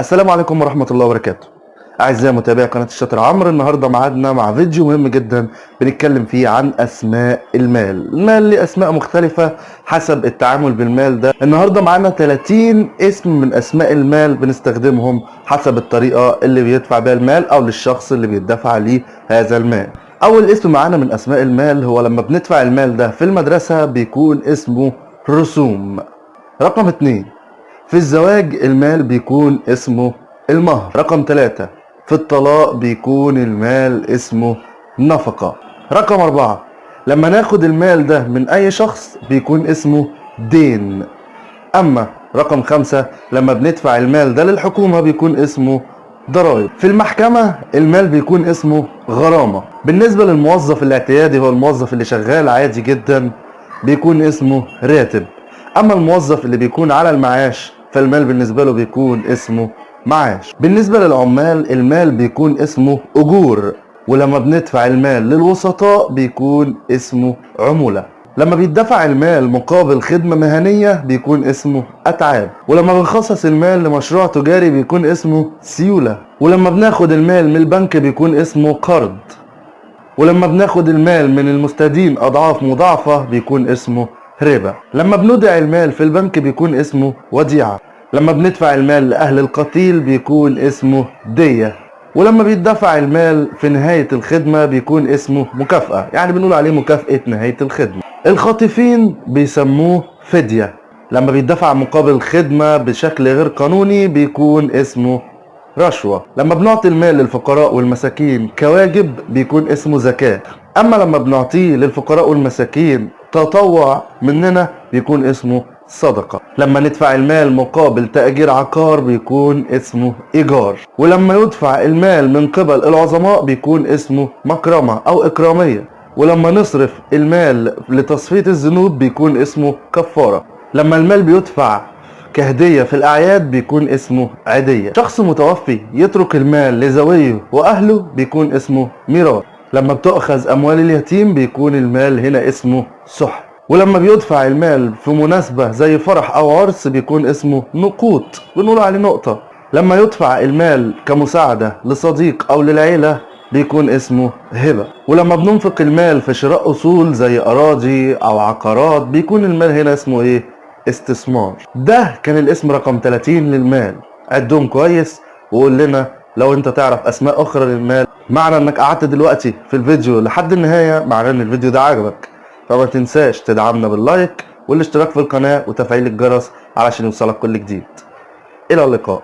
السلام عليكم ورحمة الله وبركاته. أعزائي متابعي قناة الشاطر عمرو النهاردة معادنا مع فيديو مهم جدا بنتكلم فيه عن أسماء المال. المال ليه أسماء مختلفة حسب التعامل بالمال ده. النهاردة معانا 30 اسم من أسماء المال بنستخدمهم حسب الطريقة اللي بيدفع بيها المال أو للشخص اللي بيدفع ليه هذا المال. أول اسم معانا من أسماء المال هو لما بندفع المال ده في المدرسة بيكون اسمه رسوم. رقم اتنين في الزواج المال بيكون اسمه المهر. رقم ثلاثة في الطلاق بيكون المال اسمه نفقة. رقم أربعة لما ناخد المال ده من أي شخص بيكون اسمه دين. أما رقم خمسة لما بندفع المال ده للحكومة بيكون اسمه ضرائب. في المحكمة المال بيكون اسمه غرامة. بالنسبة للموظف الاعتيادي هو الموظف اللي شغال عادي جدا بيكون اسمه راتب. أما الموظف اللي بيكون على المعاش فالمال بالنسبة له بيكون اسمه معاش. بالنسبة للعمال المال بيكون اسمه أجور. ولما بندفع المال للوسطاء بيكون اسمه عمولة. لما بيدفع المال مقابل خدمة مهنية بيكون اسمه أتعاب. ولما بنخصص المال لمشروع تجاري بيكون اسمه سيولة. ولما بناخد المال من البنك بيكون اسمه قرض. ولما بناخد المال من المستدين أضعاف مضاعفة بيكون اسمه ربا. لما بنودع المال في البنك بيكون اسمه وديعة. لما بندفع المال لأهل القتيل بيكون اسمه دية ولما بيدفع المال في نهاية الخدمة بيكون اسمه مكافأة يعني بنقول عليه مكافأة نهاية الخدمة. الخاطفين بيسموه فدية لما بيدفع مقابل خدمة بشكل غير قانوني بيكون اسمه رشوة. لما بنعطي المال للفقراء والمساكين كواجب بيكون اسمه زكاة. أما لما بنعطيه للفقراء والمساكين تطوع مننا بيكون اسمه صدقة. لما ندفع المال مقابل تأجير عقار بيكون اسمه إيجار. ولما يدفع المال من قبل العظماء بيكون اسمه مكرمة أو إكرامية. ولما نصرف المال لتصفية الذنوب بيكون اسمه كفارة. لما المال بيدفع كهدية في الأعياد بيكون اسمه عيدية. شخص متوفي يترك المال لزويه وأهله بيكون اسمه ميراث. لما بتؤخذ أموال اليتيم بيكون المال هنا اسمه سحر ولما بيدفع المال في مناسبة زي فرح أو عرس بيكون اسمه نقود بنقول عليه نقطة. لما يدفع المال كمساعدة لصديق أو للعيلة بيكون اسمه هبة. ولما بننفق المال في شراء أصول زي أراضي أو عقارات بيكون المال هنا اسمه إيه؟ استثمار. ده كان الاسم رقم 30 للمال. عدهم كويس؟ وقول لنا لو أنت تعرف أسماء أخرى للمال. معنى إنك قعدت دلوقتي في الفيديو لحد النهاية معناه إن الفيديو ده عجبك. فما تنساش تدعمنا باللايك والاشتراك في القناة وتفعيل الجرس علشان يوصلك كل جديد. إلى اللقاء.